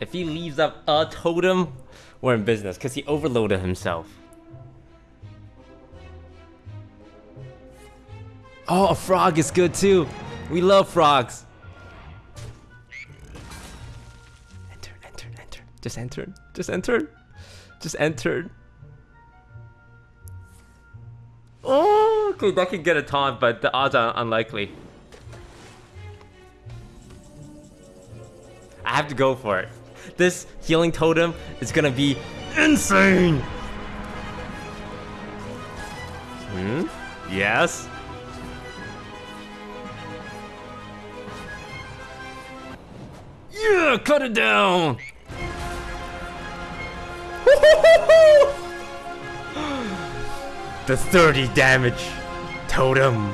If he leaves up a totem, we're in business because he overloaded himself. Oh, a frog is good too. We love frogs. Enter, enter, enter. Just enter. Just enter. Just enter. Oh, okay, that can get a taunt, but the odds are unlikely. I have to go for it. This healing totem is gonna be insane! Hmm? Yes? Yeah, cut it down! the 30 damage totem.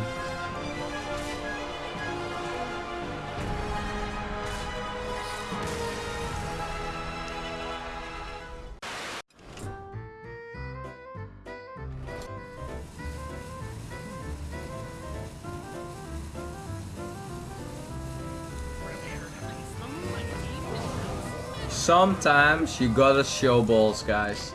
Sometimes you gotta show balls, guys.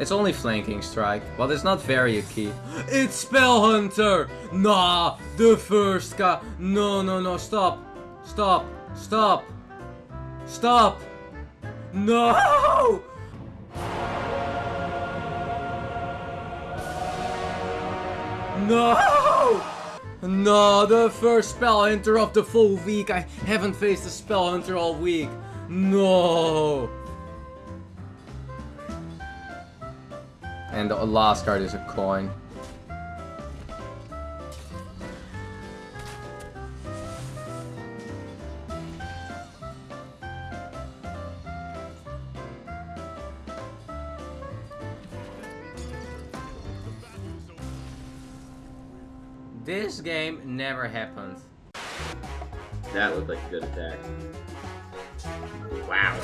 It's only flanking strike, but it's not very key. It's Spell Hunter! Nah, the first guy. No, no, no, stop. Stop. Stop. Stop. No! No! No, the first spell hunter of the full week. I haven't faced a spell hunter all week. No. And the last card is a coin. This game never happened. That looked like a good attack. Wow.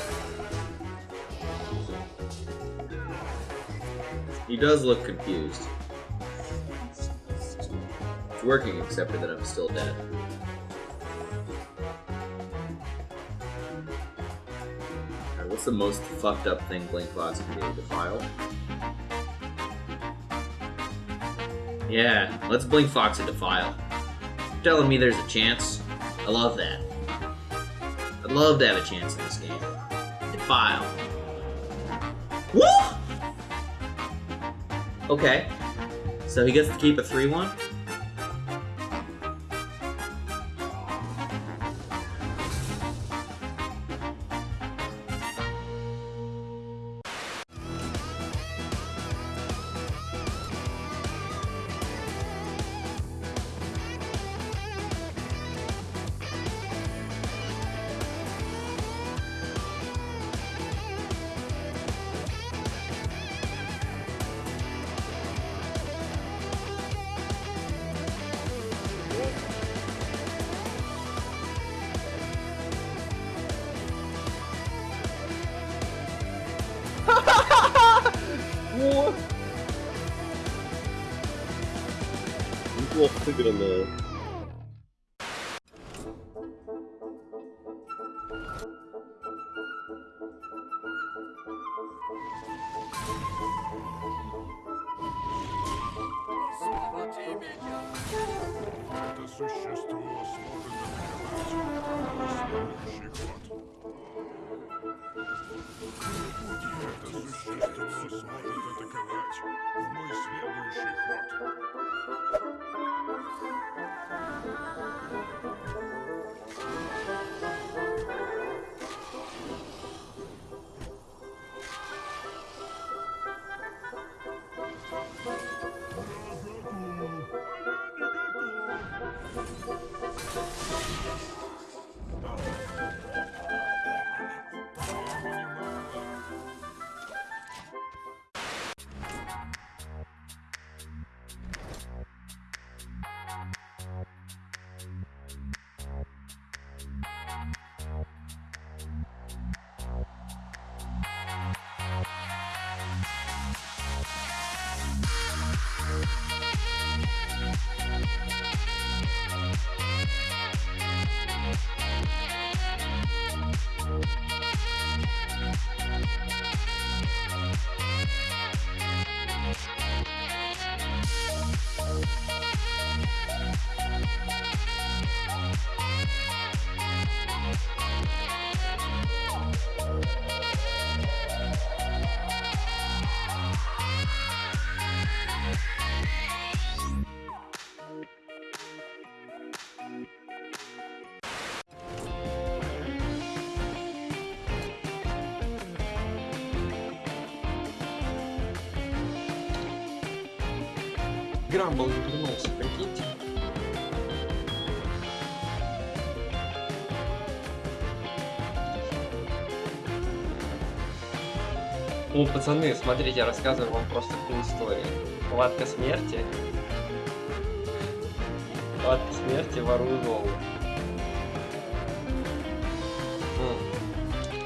He does look confused. It's working except for that I'm still dead. Alright, what's the most fucked up thing Blink Fox can do? Defile? Yeah, let's Blink Fox into file. You're telling me there's a chance? I love that. I'd love to have a chance in this game. Defile. Woo! Okay. So he gets to keep a 3-1? Неплохо сыграно. Это существо сможет атаковать мой следующий ход. Это существо сможет атаковать в мой следующий ход. Thank you. Грамбл не вернулся, прикиньте. Ну, пацаны, смотрите, я рассказываю вам просто такую историю. Хватка смерти. Хватка смерти, ворую Золу.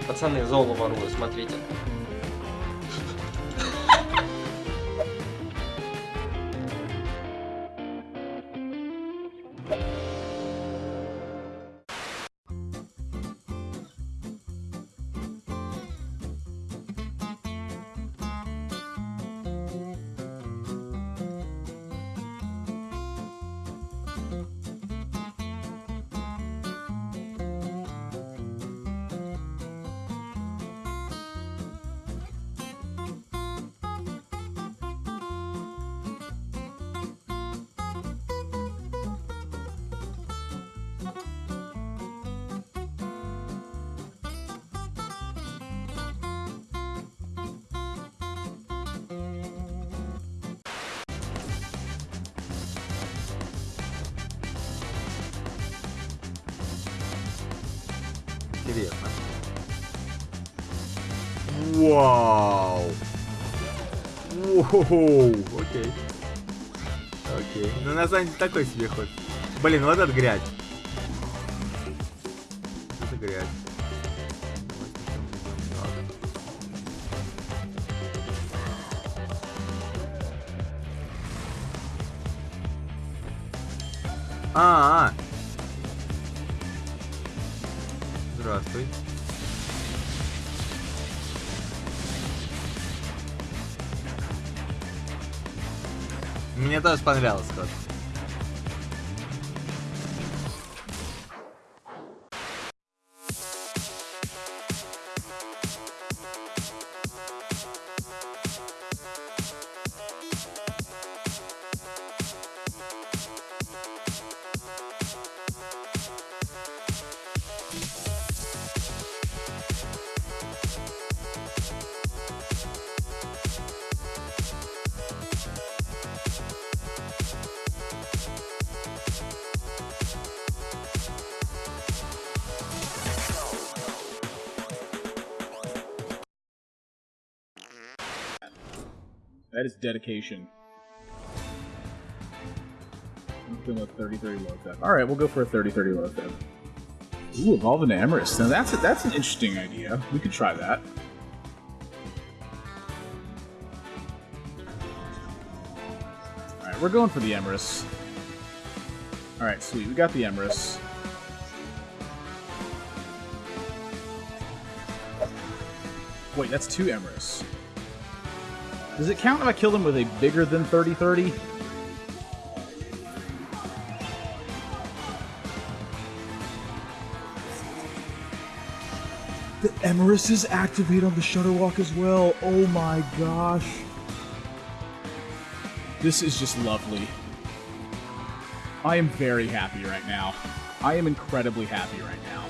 Пацаны, Золу ворую, смотрите. Интересно. Вау! Воу! Окей. Окей. Ну на самом деле такой себе ход. Блин, вот это грязь. Это грязь. А, -а. Здравствуй. Мне тоже понравился ход. That is dedication. I'm a 30 30 low feb. Alright, we'll go for a 30 30 low feb. Ooh, evolve into Emeriss. Now that's a, that's an interesting idea. We could try that. Alright, we're going for the Emeriss. Alright, sweet. We got the Emeriss. Wait, that's two Emeriss. Does it count if I kill them with a bigger than 30-30? The Emeriss is activate on the Shudderwock as well. Oh my gosh. This is just lovely. I am very happy right now. I am incredibly happy right now.